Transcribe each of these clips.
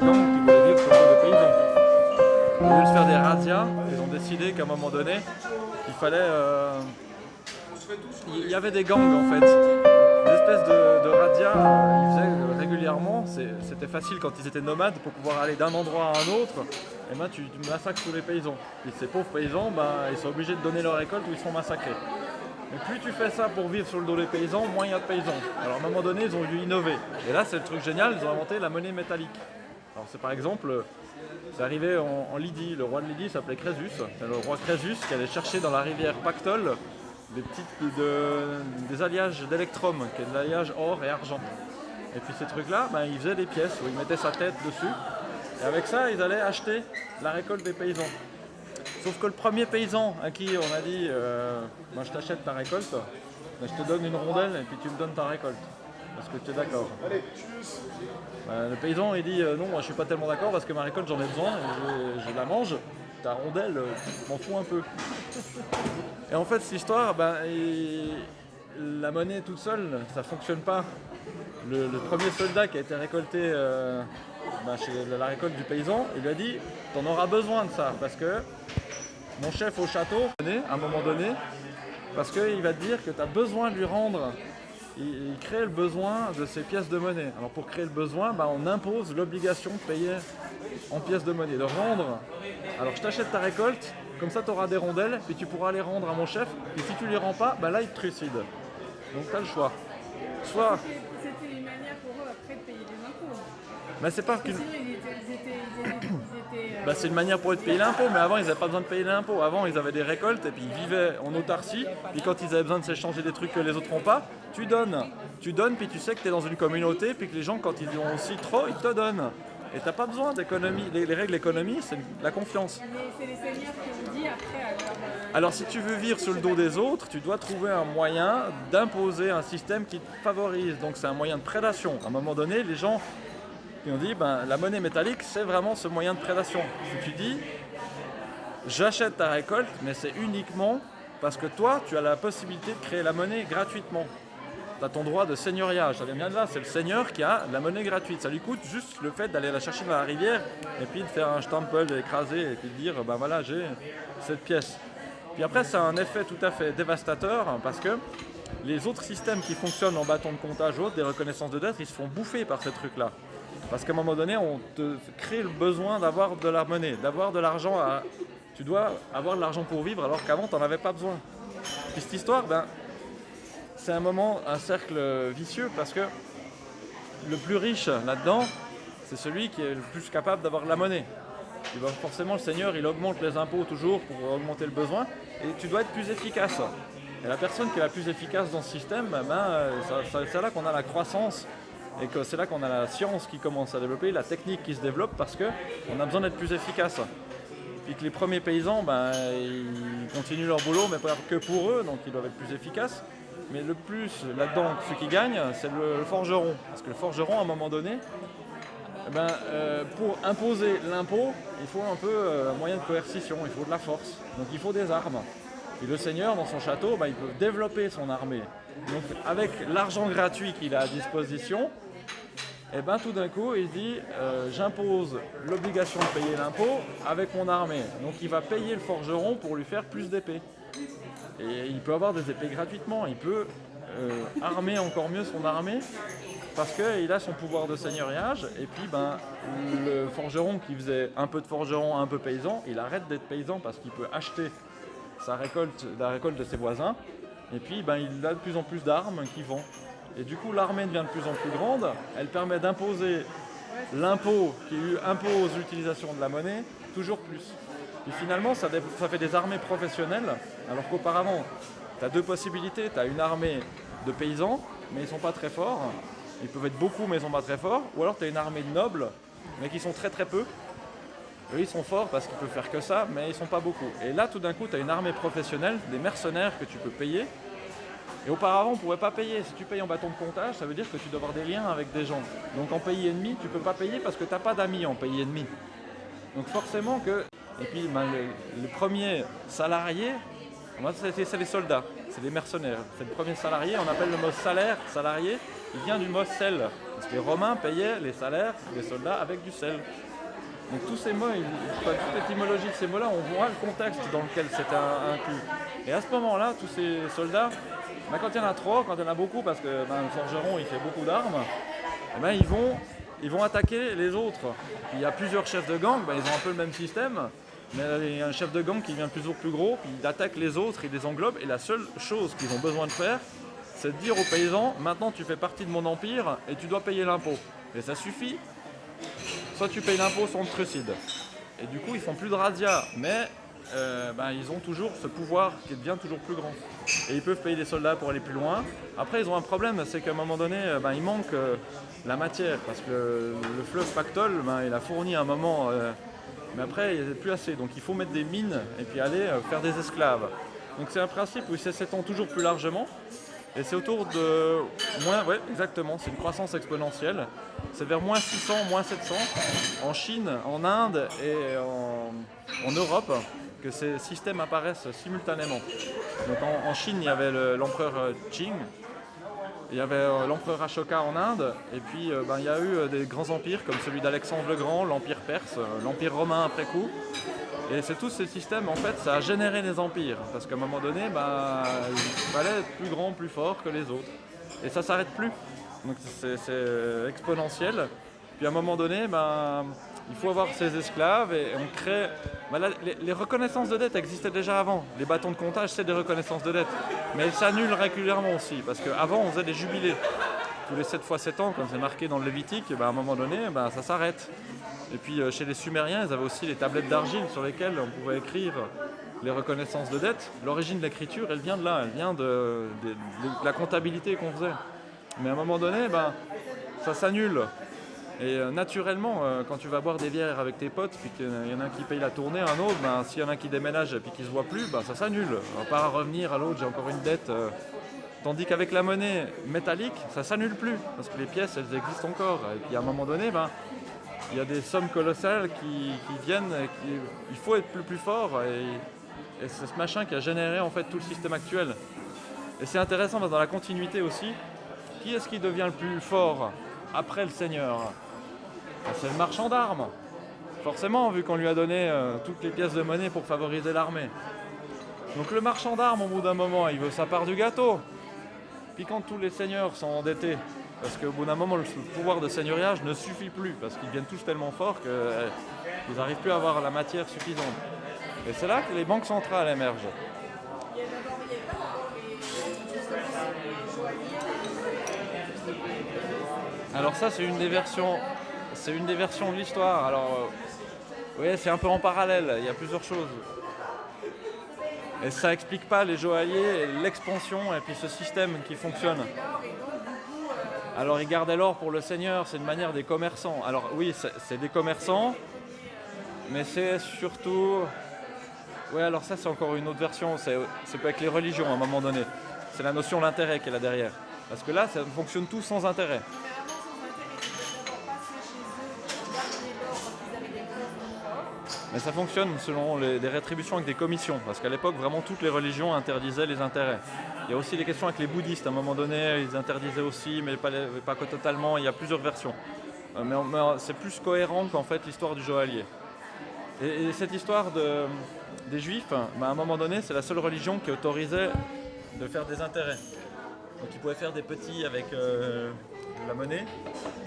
Voulaient vivre sur le paysans. Au lieu de faire des razzias, ils ont décidé qu'à un moment donné, il fallait... euh, Il y avait des gangs en fait. Des espèces de, de razzias, euh, ils faisaient euh, régulièrement. C'était facile quand ils étaient nomades pour pouvoir aller d'un endroit à un autre. Et ben tu, tu massacres tous les paysans. Et ces pauvres paysans, ben, ils sont obligés de donner leur récolte ou ils sont massacrés. Mais plus tu fais ça pour vivre sur le dos des paysans, moins il y a de paysans. Alors à un moment donné, ils ont dû innover. Et là, c'est le truc génial, ils ont inventé la monnaie métallique. Alors c'est par exemple, c'est arrivé en, Lydie. Le roi de Lydie s'appelait Crésus. C'est le roi Crésus qui allait chercher dans la rivière Pactole des petites de- des alliages d'électrum, qui est de l'alliage or et argent. Et puis ces trucs-là, ben, ils faisaient des pièces où ils mettaient sa tête dessus. Et avec ça, ils allaient acheter la récolte des paysans. Sauf que le premier paysan à qui on a dit euh, Moi, je t'achète ta récolte, ben, je te donne une rondelle et puis tu me donnes ta récolte. Est-ce que tu es d'accord Ben, Le paysan il dit euh, Non, moi je suis pas tellement d'accord parce que ma récolte j'en ai besoin, et je, je la mange. Ta rondelle, euh, m'en fous un peu. Et en fait, cette histoire, il- la monnaie toute seule, ça fonctionne pas. Le, le premier soldat qui a été récolté euh, ben, chez la récolte du paysan, il lui a dit T'en auras besoin de ça parce que mon chef au château, à un moment donné, parce qu'il va te dire que tu as besoin de lui rendre. Il, il crée le besoin de ces pièces de monnaie. Alors pour créer le besoin, ben, on impose l'obligation de payer en pièces de monnaie, de rendre. Alors je t'achète ta récolte, comme ça tu auras des rondelles, puis tu pourras les rendre à mon chef, et si tu les rends pas, ben là il te trucide. Donc tu as le choix. Soit, C'était une manière pour eux après de payer des impôts. ben, c'est pas Parce que Bah, c'est une manière pour eux de payer l'impôt, mais avant ils n'avaient pas besoin de payer l'impôt. Avant ils avaient des récoltes et puis ils vivaient en autarcie. Puis quand ils avaient besoin de s'échanger des trucs que les autres n'ont pas, tu donnes. Tu donnes, puis tu sais que tu es dans une communauté, puis que les gens, quand ils ont aussi trop, ils te donnent. Et t'as pas besoin d'économie. Les, les règles d'économie, c'est la confiance. mais c'est les seigneurs qui ont dit après à leur. euh, Alors si tu veux vivre sur le dos des autres, tu dois trouver un moyen d'imposer un système qui te favorise. Donc c'est un moyen de prédation. À un moment donné, les gens qui ont dit ben, la monnaie métallique, c'est vraiment ce moyen de prédation. Tu dis j'achète ta récolte, mais c'est uniquement parce que toi, tu as la possibilité de créer la monnaie gratuitement. Tu as ton droit de seigneuriage, ça vient bien de là, c'est le seigneur qui a la monnaie gratuite. Ça lui coûte juste le fait d'aller la chercher dans la rivière et puis de faire un stempel écrasé et puis de dire ben voilà, j'ai cette pièce. Puis après, ça a un effet tout à fait dévastateur hein, parce que les autres systèmes qui fonctionnent en bâton de comptage ou autres, des reconnaissances de dette, ils se font bouffer par ces trucs-là. Parce qu'à un moment donné, on te crée le besoin d'avoir de la monnaie, d'avoir de l'argent. Tu dois avoir de l'argent pour vivre alors qu'avant, tu n'en avais pas besoin. Puis cette histoire, ben, c'est un moment, un cercle vicieux parce que le plus riche là-dedans, c'est celui qui est le plus capable d'avoir de la monnaie. Et ben, forcément, le Seigneur, il augmente les impôts toujours pour augmenter le besoin et tu dois être plus efficace. Et la personne qui est la plus efficace dans ce système, ben, euh, ça- ça- c'est là qu'on a la croissance et que c'est là qu'on a la science qui commence à développer, la technique qui se développe parce qu'on a besoin d'être plus efficace. Puis que les premiers paysans, ben, ils continuent leur boulot, mais pas que pour eux, donc ils doivent être plus efficaces. Mais le plus là-dedans, ceux qui gagnent, c'est le, forgeron. Parce que le forgeron, à un moment donné, eh ben, euh, pour imposer l'impôt, il faut un peu euh, un moyen de coercition, il faut de la force. Donc il faut des armes. Et le seigneur, dans son château, ben, il peut développer son armée. Donc avec l'argent gratuit qu'il a à disposition, et ben tout d'un coup, il dit euh, j'impose l'obligation de payer l'impôt avec mon armée. Donc il va payer le forgeron pour lui faire plus d'épées. Et il peut avoir des épées gratuitement. Il peut euh, armer encore mieux son armée parce qu'il a son pouvoir de seigneuriage. Et puis ben, le forgeron qui faisait un peu de forgeron, un peu paysan, il arrête d'être paysan parce qu'il peut acheter sa récolte, la récolte de ses voisins. Et puis ben, il a de plus en plus d'armes qu'il vend. Et du coup, l'armée devient de plus en plus grande. Elle permet d'imposer l'impôt qui impose l'utilisation de la monnaie toujours plus. Et finalement, ça, fait des armées professionnelles, alors qu'auparavant, tu as deux possibilités. Tu as une armée de paysans, mais ils ne sont pas très forts. Ils peuvent être beaucoup, mais ils ne sont pas très forts. Ou alors tu as une armée de nobles, mais qui sont très très peu. Eux, ils sont forts parce qu'ils peuvent faire que ça, mais ils sont pas beaucoup. Et là, tout d'un coup, tu as une armée professionnelle, des mercenaires que tu peux payer. Et auparavant, on ne pouvait pas payer. Si tu payes en bâton de comptage, ça veut dire que tu dois avoir des liens avec des gens. Donc en pays ennemi, tu peux pas payer parce que tu n'as pas d'amis en pays ennemi. Donc forcément que... Et puis ben, le, le premier salarié, c'est les soldats. c'est des mercenaires. C'est le premier salarié, on appelle le mot salaire, salarié, il vient du mot sel. Parce que les Romains payaient les salaires des soldats avec du sel. Donc tous ces mots, toute l'étymologie de ces mots-là, on voit le contexte dans lequel c'était inclus. Et à ce moment-là, tous ces soldats, ben, quand il y en a trop, quand il y en a beaucoup, parce que le forgeron il fait beaucoup d'armes, eh ben, ils, vont, ils vont attaquer les autres. Il y a plusieurs chefs de gang, ben, ils ont un peu le même système, mais il y a un chef de gang qui devient toujours plus gros, puis il attaque les autres, il les englobe, et la seule chose qu'ils ont besoin de faire, c'est de dire aux paysans, maintenant tu fais partie de mon empire et tu dois payer l'impôt. Et ça suffit, soit tu payes l'impôt, soit on te trucide. Et du coup, ils font plus de razzia, mais euh, ben, ils ont toujours ce pouvoir qui devient toujours plus grand. Et ils peuvent payer des soldats pour aller plus loin. Après, ils ont un problème, c'est qu'à un moment donné, euh, ben, il manque euh, la matière, parce que le, fleuve Pactol, ben, il a fourni un moment, mais après, il n'y a plus assez. Donc il faut mettre des mines et puis aller faire des esclaves. Donc c'est un principe où il s'étend toujours plus largement. Et c'est autour de moins, exactement, c'est une croissance exponentielle. C'est vers moins 600, moins 700 en Chine, en Inde et en, Europe que ces systèmes apparaissent simultanément. Donc en, Chine, il y avait l'empereur Qing, il y avait euh, l'empereur Ashoka en Inde, et puis euh, ben, il y a eu euh, des grands empires comme celui d'Alexandre le Grand, l'empire perse, l'empire romain après coup, et c'est tous ces systèmes, en fait, ça a généré des empires. Parce qu'à un moment donné, bah, il fallait être plus grand, plus fort que les autres. Et ça s'arrête plus. Donc c'est exponentiel. Puis à un moment donné, bah, il faut avoir ces esclaves et on crée... Bah les, reconnaissances de dette existaient déjà avant. Les bâtons de comptage, c'est des reconnaissances de dette. Mais elles s'annulent régulièrement aussi. Parce qu'avant, on faisait des jubilés. Tous les 7 fois 7 ans, comme c'est marqué dans le Lévitique, bah, à un moment donné, bah, ça s'arrête. Et puis euh, chez les Sumériens, ils avaient aussi les tablettes d'argile sur lesquelles on pouvait écrire les reconnaissances de dette. L'origine de l'écriture, elle vient de là, elle vient de, la comptabilité qu'on faisait. Mais à un moment donné, ben, ça s'annule. Et euh, naturellement, euh, quand tu vas boire des bières avec tes potes, puis qu'il y en a un qui paye la tournée, un autre, ben, s'il y en a un qui déménage et puis qui se voit plus, ben, ça s'annule. On va pas revenir à l'autre, j'ai encore une dette. Tandis qu'avec la monnaie métallique, ça s'annule plus, parce que les pièces, elles existent encore. Et puis à un moment donné, ben, il y a des sommes colossales qui, viennent, il faut être plus, fort et, c'est ce machin qui a généré en fait tout le système actuel. Et c'est intéressant parce que dans la continuité aussi, qui est-ce qui devient le plus fort après le seigneur? ben, C'est le marchand d'armes. Forcément, vu qu'on lui a donné euh, toutes les pièces de monnaie pour favoriser l'armée. Donc le marchand d'armes, au bout d'un moment, il veut sa part du gâteau. Puis quand tous les seigneurs sont endettés, parce qu'au bout d'un moment, le pouvoir de seigneuriage ne suffit plus, parce qu'ils viennent tous tellement forts qu'ils euh, n'arrivent plus à avoir la matière suffisante. Et c'est là que les banques centrales émergent. Alors ça, c'est une des versions, c'est une des versions de l'histoire. Alors, euh, c'est un peu en parallèle. Il y a plusieurs choses. Et ça explique pas les joailliers, l'expansion et puis ce système qui fonctionne. Alors ils gardaient l'or pour le Seigneur, c'est une manière des commerçants. Alors oui, c'est des commerçants, mais c'est surtout... Oui, alors ça c'est encore une autre version, c'est pas avec les religions à un moment donné. C'est la notion de l'intérêt qui est là derrière. Parce que là, ça fonctionne tout sans intérêt. Mais ça fonctionne selon les, rétributions avec des commissions, parce qu'à l'époque, vraiment, toutes les religions interdisaient les intérêts. Il y a aussi des questions avec les bouddhistes, à un moment donné, ils interdisaient aussi, mais pas, totalement, il y a plusieurs versions. Euh, mais, c'est plus cohérent qu'en fait l'histoire du joaillier. Et, cette histoire de, des juifs, bah, à un moment donné, c'est la seule religion qui autorisait de faire des intérêts. Donc ils pouvaient faire des petits avec euh, la monnaie.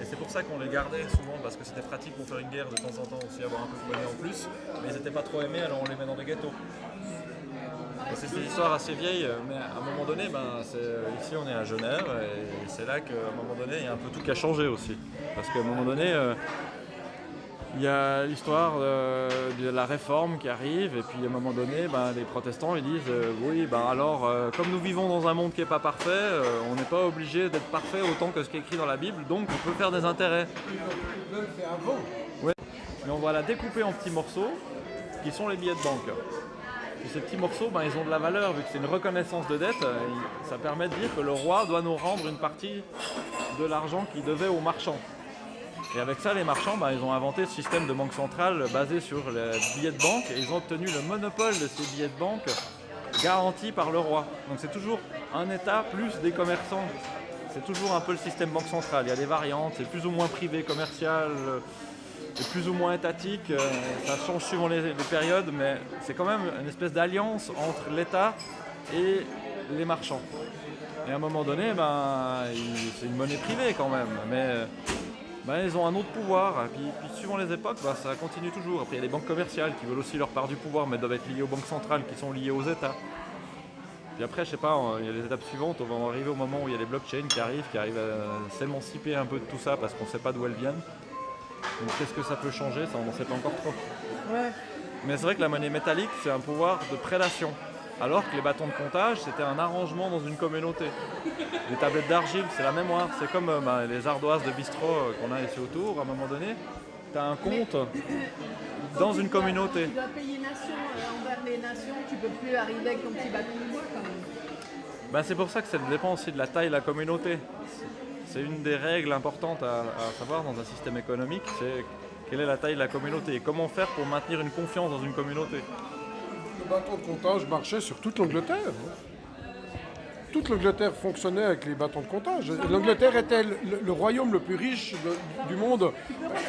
Et c'est pour ça qu'on les gardait souvent, parce que c'était pratique pour faire une guerre de temps en temps aussi, avoir un peu de monnaie en plus. Mais ils n'étaient pas trop aimés, alors on les met dans des gâteaux. C'est une histoire assez vieille, mais à un moment donné, ben, ici on est à Genève, et c'est là qu'à un moment donné, il y a un peu tout qui a changé aussi. Parce qu'à un moment donné, euh, il y a l'histoire de, la réforme qui arrive, et puis à un moment donné, ben, les protestants ils disent euh, oui, ben alors, euh, comme nous vivons dans un monde qui n'est pas parfait, euh, on n'est pas obligé d'être parfait autant que ce qui est écrit dans la Bible, donc on peut faire des intérêts. Oui, mais on va la découper en petits morceaux, qui sont les billets de banque. Et ces petits morceaux, ben, ils ont de la valeur, vu que c'est une reconnaissance de dette, ça permet de dire que le roi doit nous rendre une partie de l'argent qu'il devait aux marchands. Et avec ça, les marchands, bah, ils ont inventé ce système de banque centrale basé sur les billets de banque et ils ont obtenu le monopole de ces billets de banque garanti par le roi. Donc c'est toujours un État plus des commerçants. C'est toujours un peu le système banque centrale. Il y a des variantes, c'est plus ou moins privé, commercial, euh, et plus ou moins étatique. euh, Ça change suivant les, les périodes, mais c'est quand même une espèce d'alliance entre l'État et les marchands. Et à un moment donné, ben, c'est une monnaie privée quand même. Mais ben, ils ont un autre pouvoir. Et puis, puis suivant les époques, ben, ça continue toujours. Après, il y a les banques commerciales qui veulent aussi leur part du pouvoir, mais doivent être liées aux banques centrales qui sont liées aux États. Puis après, je sais pas, il y a les étapes suivantes. On va arriver au moment où il y a les blockchains qui arrivent, qui arrivent à s'émanciper un peu de tout ça parce qu'on ne sait pas d'où elles viennent. Donc qu'est-ce que ça peut changer? Ça, on n'en sait pas encore trop. Ouais. Mais c'est vrai que la monnaie métallique, c'est un pouvoir de prédation. Alors que les bâtons de comptage, c'était un arrangement dans une communauté. Les tablettes d'argile, c'est la mémoire. C'est comme euh, bah, les ardoises de bistrot euh, qu'on a ici autour. À un moment donné, tu as un compte dans une communauté. Tu dois payer nation euh, envers les nations, tu peux plus arriver avec ton petit bâton de bois quand même. Bah, c'est pour ça que ça dépend aussi de la taille de la communauté. C'est une des règles importantes à, à savoir dans un système économique, c'est quelle est la taille de la communauté et comment faire pour maintenir une confiance dans une communauté. Le bâton de comptage marchait sur toute l'Angleterre. hein. Toute l'Angleterre fonctionnait avec les bâtons de comptage. L'Angleterre était le, le- le royaume le plus riche de- du monde,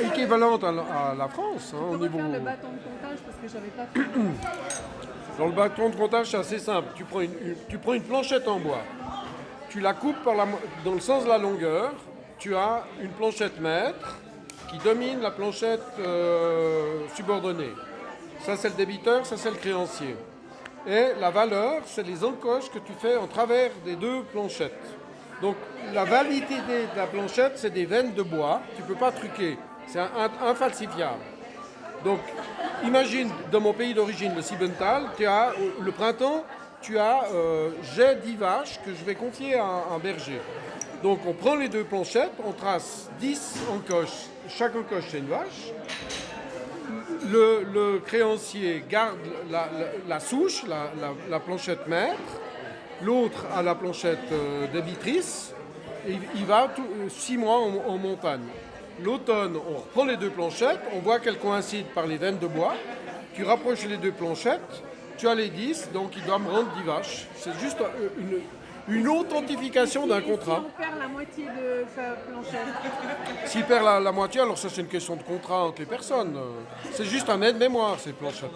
équivalent à, la- à la France hein, au niveau. le bâton de comptage parce que j'avais pas fait. Dans le bâton de comptage, c'est assez simple. Tu prends une, une- tu prends une planchette en bois, tu la coupes par la mo- dans le sens de la longueur, tu as une planchette mètre qui domine la planchette euh, subordonnée. Ça, c'est le débiteur, ça, c'est le créancier. Et la valeur, c'est les encoches que tu fais en travers des deux planchettes. Donc, la validité de la planchette, c'est des veines de bois. Tu ne peux pas truquer. C'est infalsifiable. Donc, imagine, dans mon pays d'origine, le Siebental, tu as, au- le printemps, tu as, euh, j'ai 10 vaches que je vais confier à un berger. Donc, on prend les deux planchettes, on trace 10 encoches. Chaque encoche, c'est une vache. Le, créancier garde la, souche, la, la- la planchette maître. L'autre a la planchette euh, débitrice. Et il- va euh, six mois en, en montagne. L'automne, on reprend les deux planchettes, on voit qu'elles coïncident par les veines de bois. Tu rapproches les deux planchettes, tu as les 10, donc il doit me rendre 10 vaches. C'est juste euh, une, une authentification d'un Et si contrat. on perd la moitié de sa planchette. S'il perd la, la moitié, alors ça c'est une question de contrat entre les personnes. C'est juste un aide-mémoire ces planchettes.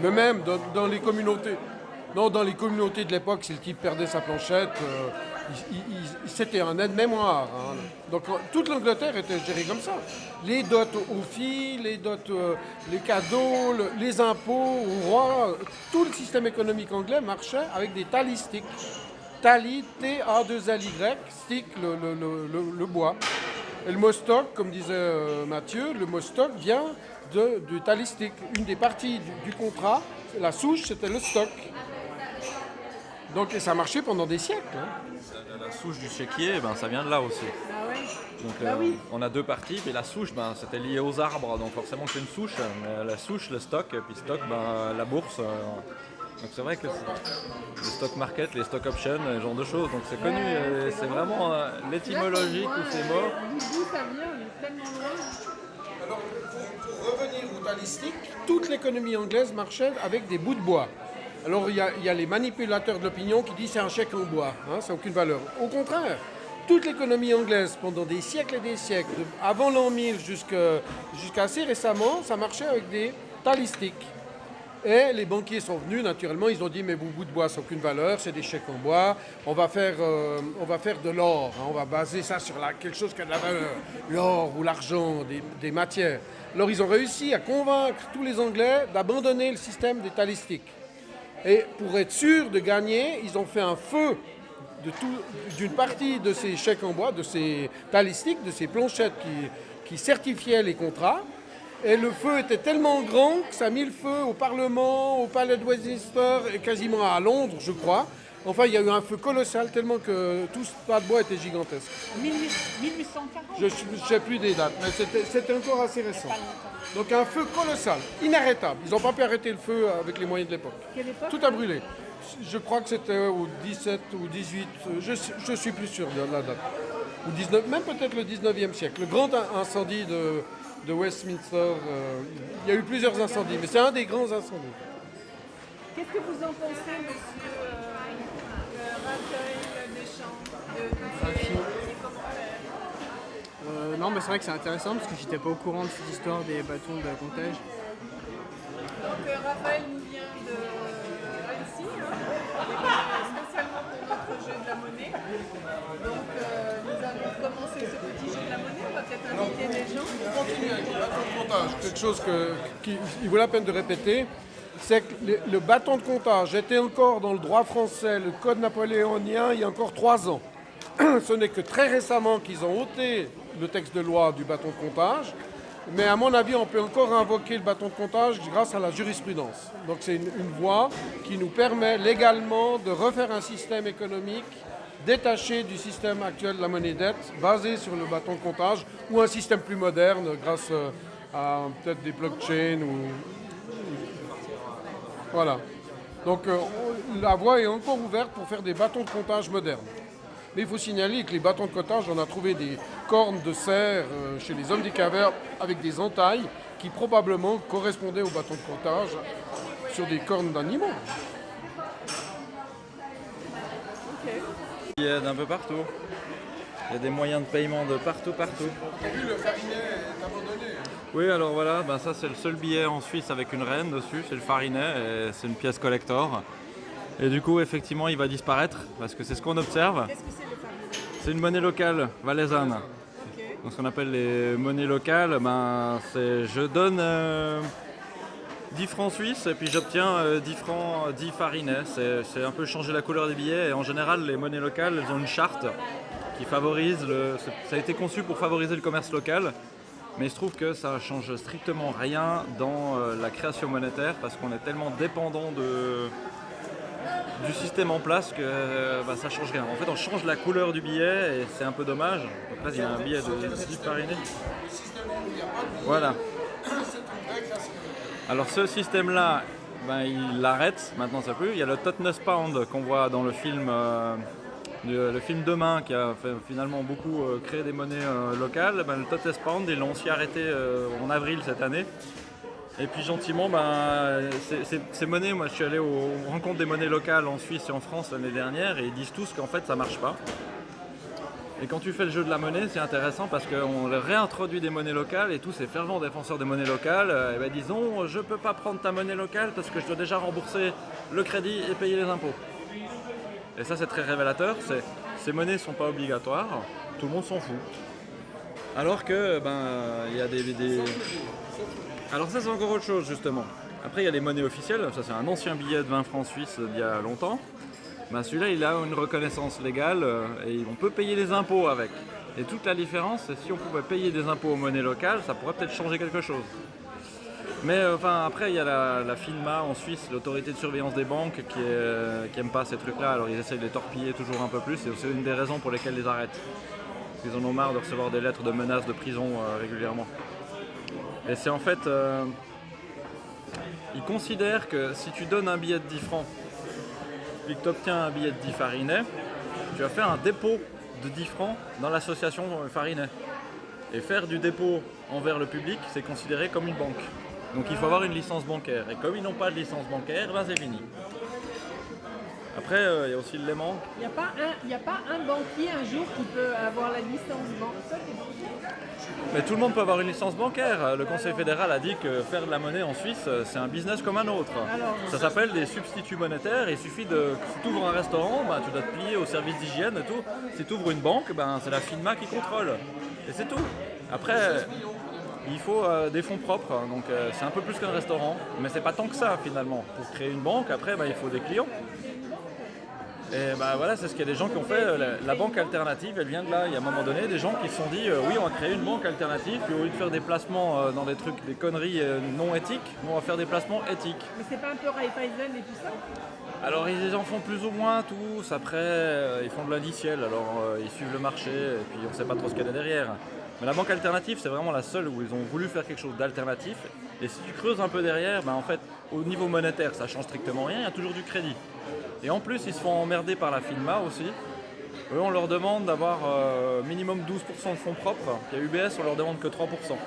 Mais même dans, dans les communautés, non, dans les communautés de l'époque, si le type perdait sa planchette, euh, c'était un aide-mémoire. hein. Donc euh, toute l'Angleterre était gérée comme ça. Les dots aux filles, les dots, euh, les cadeaux, le- les impôts au roi, tout le système économique anglais marchait avec des talistiques. Tali, T-A-2-L-Y, stick, le, le- le- bois. Et le mot stock, comme disait euh, Mathieu, le mot stock vient de, du talistique. Une des parties du contrat, la souche, c'était le stock. Donc, et ça marchait pendant des siècles. hein. La souche du chéquier, ben, ça vient de là aussi. Ah ouais Donc Bah euh, oui. on a deux parties, mais la souche, ben, c'était lié aux arbres, donc forcément c'est une souche. Mais la souche, le stock, et puis stock, ben, la bourse. euh, donc c'est vrai que c'est- le stock market, les stock options, ce genre de choses. Donc c'est connu, Ouais, euh, c'est vraiment- vraiment euh, l'étymologie, tous ces mots. D'où ça vient On est tellement loin. Alors, pour, pour revenir au talistique, toute l'économie anglaise marchait avec des bouts de bois. Alors, il y a, les manipulateurs de l'opinion qui disent c'est un chèque en bois, hein, ça n'a aucune valeur. Au contraire, toute l'économie anglaise, pendant des siècles et des siècles, avant l'an 1000 jusqu'à jusqu'à assez récemment, ça marchait avec des talistiques. Et les banquiers sont venus, naturellement, ils ont dit mais vos bouts de bois, ça n'a aucune valeur, c'est des chèques en bois, on va faire, euh, on va faire de l'or, hein, on va baser ça sur la- quelque chose qui a de la valeur, l'or ou l'argent, des, des matières. Alors ils ont réussi à convaincre tous les Anglais d'abandonner le système des talistiques. Et pour être sûr de gagner, ils ont fait un feu d'une partie de ces chèques en bois, de ces talistiques, de ces planchettes qui, qui certifiaient les contrats. Et le feu était tellement grand que ça a mis le feu au Parlement, au Palais de Westminster et quasiment à Londres, je crois. Enfin, il y a eu un feu colossal tellement que tout ce tas de bois était gigantesque. 1840 Je ne sais plus des dates, mais c'était encore assez récent. Donc un feu colossal, inarrêtable. Ils n'ont pas pu arrêter le feu avec les moyens de l'époque. Tout a brûlé. Je crois que c'était au 17 ou 18, euh, je, je suis plus sûr de la date. Ou 19, même peut-être le 19e siècle. Le grand in- incendie de, de Westminster, euh, il y a eu plusieurs incendies, mais c'est un des grands incendies. Qu'est-ce que vous en pensez, monsieur non, mais c'est vrai que c'est intéressant parce que j'étais pas au courant de cette histoire des bâtons de comptage. Donc euh, Raphaël nous vient de Annecy, hein, euh, spécialement pour notre jeu de la monnaie. Donc euh, nous avons commencé ce petit jeu de la monnaie, on va peut-être inviter des gens. continue avec le bâton de comptage. Quelque chose que, qui il vaut la peine de répéter, c'est que le, le bâton de comptage était encore dans le droit français, le code napoléonien, il y a encore trois ans. Ce n'est que très récemment qu'ils ont ôté le texte de loi du bâton de comptage. Mais à mon avis, on peut encore invoquer le bâton de comptage grâce à la jurisprudence. Donc c'est une, voie qui nous permet légalement de refaire un système économique détaché du système actuel de la monnaie dette, basé sur le bâton de comptage, ou un système plus moderne grâce euh, à peut-être des blockchains ou voilà. Donc euh, la voie est encore ouverte pour faire des bâtons de comptage modernes. Mais il faut signaler que les bâtons de comptage, on a trouvé des cornes de cerf euh, chez les hommes des cavernes avec des entailles qui probablement correspondaient aux bâtons de comptage sur des cornes d'animaux. Il y a d'un peu partout. Il y a des moyens de paiement de partout, partout. vu le farinet est abandonné. Oui, alors voilà, ben ça c'est le seul billet en Suisse avec une reine dessus, c'est le Farinet, et c'est une pièce collector. Et du coup, effectivement, il va disparaître parce que c'est ce qu'on observe. Qu'est-ce que c'est le fameux C'est une monnaie locale valaisanne. Ok. Donc, ce qu'on appelle les monnaies locales, ben, c'est je donne euh, 10 francs suisses et puis j'obtiens euh, 10 francs, 10 farinets. C'est un peu changer la couleur des billets et en général, les monnaies locales, elles ont une charte qui favorise le. Ça a été conçu pour favoriser le commerce local. Mais il se trouve que ça change strictement rien dans euh, la création monétaire parce qu'on est tellement dépendant de, du système en place que euh, bah, ça change rien. En fait, on change la couleur du billet et c'est un peu dommage. Donc là, il y a un billet de 10 farinés. Voilà. Alors ce système-là, ben, il l'arrête, maintenant ça plus. Il y a le Totnes Pound qu'on voit dans le film, euh, le, film Demain qui a fait, finalement beaucoup euh, créé des monnaies locales. Ben, le Totnes Pound, ils l'ont aussi arrêté en avril cette année. Et puis gentiment, ben, ces, monnaies, moi je suis allé aux, rencontres des monnaies locales en Suisse et en France l'année dernière et ils disent tous qu'en fait ça marche pas. Et quand tu fais le jeu de la monnaie, c'est intéressant parce qu'on réintroduit des monnaies locales et tous ces fervents défenseurs des monnaies locales, euh, eh ben, disons je peux pas prendre ta monnaie locale parce que je dois déjà rembourser le crédit et payer les impôts. Et ça c'est très révélateur, ces monnaies sont pas obligatoires, tout le monde s'en fout. Alors que ben il y a des- Alors ça c'est encore autre chose justement. Après il y a les monnaies officielles, ça c'est un ancien billet de 20 francs suisses d'il y a longtemps. Ben, celui-là, il a une reconnaissance légale euh, et on peut payer les impôts avec. Et toute la différence, c'est si on pouvait payer des impôts aux monnaies locales, ça pourrait peut-être changer quelque chose. Mais euh, enfin, après, il y a la, FINMA en Suisse, l'autorité de surveillance des banques, qui, est, euh, pas ces trucs-là. Alors ils essayent de les torpiller toujours un peu plus. Et c'est une des raisons pour lesquelles ils arrêtent. Qu'ils en ont marre de recevoir des lettres de menaces de prison régulièrement. Et c'est en fait. euh, ils considèrent que si tu donnes un billet de 10 francs puis que tu obtiens un billet de 10 farinets, tu vas faire un dépôt de 10 francs dans l'association euh, Farinet. Et faire du dépôt envers le public, c'est considéré comme une banque. Donc il faut avoir une licence bancaire. Et comme ils n'ont pas de licence bancaire, ben c'est fini. Après, euh, il y a aussi le léman. Il n'y a, pas un- y a pas un banquier un jour qui peut avoir la licence banquier Mais tout le monde peut avoir une licence bancaire. Le Conseil fédéral a dit que faire de la monnaie en Suisse, euh, c'est un business comme un autre. Alors Ça s'appelle des substituts monétaires. Il suffit de. Si tu ouvres un restaurant, bah, tu dois te plier au service d'hygiène et tout. Si tu ouvres une banque, ben, c'est la FINMA qui contrôle. Et c'est tout. Après, il faut euh, des fonds propres. Donc euh, c'est un peu plus qu'un restaurant. Mais c'est pas tant que ça finalement. Pour créer une banque, après, bah, il faut des clients. Et bah voilà, c'est ce qu'il y a des gens qui ont fait. euh, La, la banque alternative, elle vient de là. Il y a un moment donné, des gens qui se sont dit euh, oui, on va créer une banque alternative. Puis au lieu de faire des placements euh, dans des trucs, des conneries euh, non éthiques, on va faire des placements éthiques. Mais c'est pas un peu Raiffeisen et tout ça? Alors ils en font plus ou moins tous, après ils font de l'indiciel, alors ils suivent le marché et puis on sait pas trop ce qu'il y a derrière. Mais la banque alternative c'est vraiment la seule où ils ont voulu faire quelque chose d'alternatif. Et si tu creuses un peu derrière, ben, en fait au niveau monétaire ça change strictement rien, il y a toujours du crédit. Et en plus ils se font emmerder par la FINMA aussi. Eux on leur demande d'avoir euh, minimum 12% de fonds propres, et à UBS on leur demande que 3%. ouais.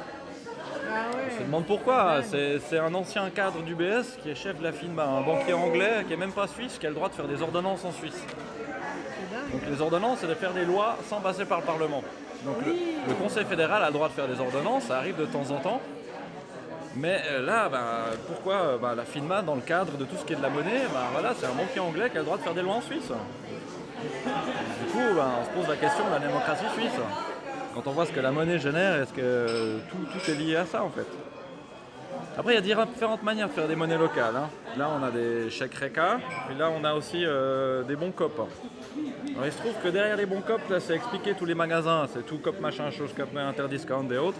On se demande pourquoi. C'est un ancien cadre du BS qui est chef de la FINMA, un banquier anglais qui est même pas suisse, qui a le droit de faire des ordonnances en Suisse. Donc les ordonnances, c'est de faire des lois sans passer par le Parlement. Donc le, Conseil fédéral a le droit de faire des ordonnances, ça arrive de temps en temps. Mais euh, là, ben, pourquoi euh, ben, la FINMA, dans le cadre de tout ce qui est de la monnaie, ben, voilà, c'est un banquier anglais qui a le droit de faire des lois en Suisse. Du coup, on se pose la question de la démocratie suisse. Quand on voit ce que la monnaie génère, est-ce que tout, est lié à ça en fait Après, il y a différentes manières de faire des monnaies locales. hein. Là, on a des chèques RECA, puis là, on a aussi euh, des bons COP. Alors, il se trouve que derrière les bons COP, là, c'est expliqué tous les magasins, c'est tout COP machin, chose COP, interdiscount et autres.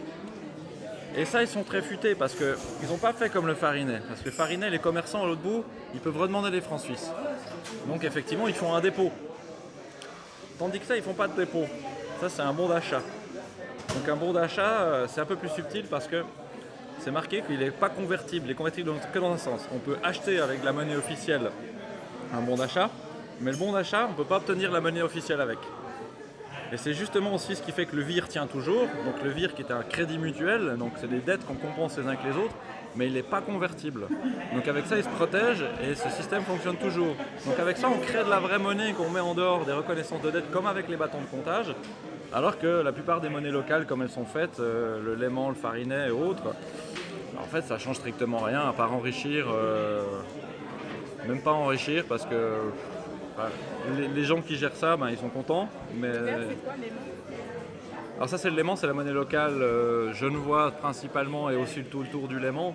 Et ça, ils sont très futés parce qu'ils n'ont pas fait comme le Farinet. Parce que le Farinet, les commerçants à l'autre bout, ils peuvent redemander des francs suisses. Donc effectivement, ils font un dépôt. Tandis que ça, ils font pas de dépôt. Ça, c'est un bon d'achat. Donc un bon d'achat, euh, c'est un peu plus subtil parce que c'est marqué qu'il n'est pas convertible. Il est convertible que dans un sens. On peut acheter avec la monnaie officielle un bon d'achat, mais le bon d'achat, on ne peut pas obtenir la monnaie officielle avec. Et c'est justement aussi ce qui fait que le VIR tient toujours. Donc le VIR qui est un crédit mutuel, donc c'est des dettes qu'on compense les uns que les autres, mais il n'est pas convertible. Donc avec ça, il se protège et ce système fonctionne toujours. Donc avec ça, on crée de la vraie monnaie qu'on met en dehors des reconnaissances de dette comme avec les bâtons de comptage. Alors que la plupart des monnaies locales, comme elles sont faites, euh, le Léman, le Farinet et autres, en fait, ça change strictement rien à part enrichir, euh, même pas enrichir parce que les, les gens qui gèrent ça, ben, ils sont contents, mais quoi alors ça c'est le Léman, c'est la monnaie locale euh, genevoise principalement et aussi tout le tour du Léman.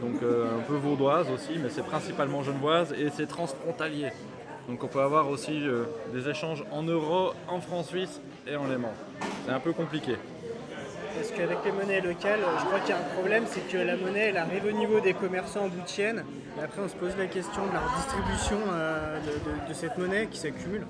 Donc euh, un peu vaudoise aussi, mais c'est principalement genevoise et c'est transfrontalier. Donc on peut avoir aussi euh, des échanges en euros, en francs suisses et en Léman. C'est un peu compliqué. Parce qu'avec les monnaies locales, je crois qu'il y a un problème, c'est que la monnaie, arrive au niveau des commerçants de chaîne. Et après, on se pose la question de la redistribution euh, de cette monnaie qui s'accumule.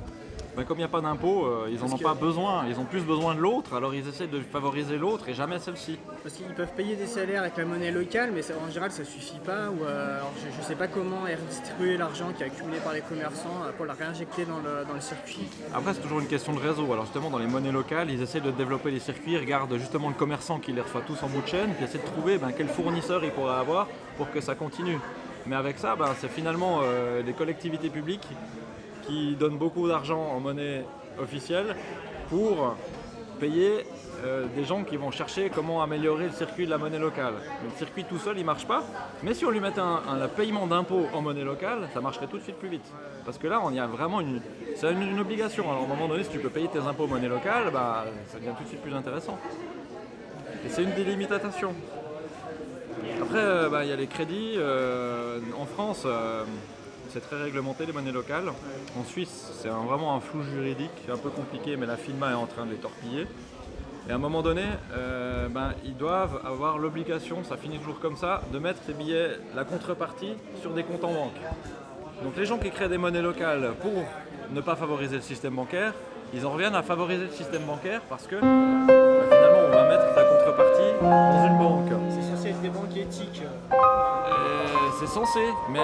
Ben, comme il n'y a pas d'impôt, euh, ils n'en ont que- pas besoin. Ils ont plus besoin de l'autre, alors ils essaient de favoriser l'autre et jamais celle-ci. Parce qu'ils peuvent payer des salaires avec la monnaie locale, mais ça- en général, ça suffit pas. Ou, euh, je ne sais pas comment est redistribué l'argent qui est accumulé par les commerçants euh, pour la réinjecter dans le, dans le circuit. Après, c'est toujours une question de réseau. Alors, justement, dans les monnaies locales, ils essaient de développer les circuits, ils regardent justement le commerçant qui les reçoit tous en bout de chaîne, puis essaient de trouver ben, quel fournisseur il pourrait avoir pour que ça continue. Mais avec ça, ben, c'est finalement euh, les collectivités publiques qui donnent beaucoup d'argent en monnaie officielle pour payer euh, des gens qui vont chercher comment améliorer le circuit de la monnaie locale. Le circuit tout seul, il marche pas. Mais si on lui mettait un, paiement d'impôts en monnaie locale, ça marcherait tout de suite plus vite. Parce que là, on y a vraiment une, c'est une, obligation. Alors, à un moment donné, si tu peux payer tes impôts en monnaie locale, bah, ça devient tout de suite plus intéressant. Et c'est une délimitation. Après, euh, bah, il y a les crédits. euh, en France, c'est très réglementé les monnaies locales. En Suisse, c'est vraiment un flou juridique, un peu compliqué, mais la FINMA est en train de les torpiller. Et à un moment donné, euh, ben, ils doivent avoir l'obligation, ça finit toujours comme ça, de mettre ces billets, la contrepartie, sur des comptes en banque. Donc les gens qui créent des monnaies locales pour ne pas favoriser le système bancaire, ils en reviennent à favoriser le système bancaire parce que ben, finalement on va mettre sa contrepartie dans une banque. C'est censé être des banques éthiques. Euh, c'est censé, mais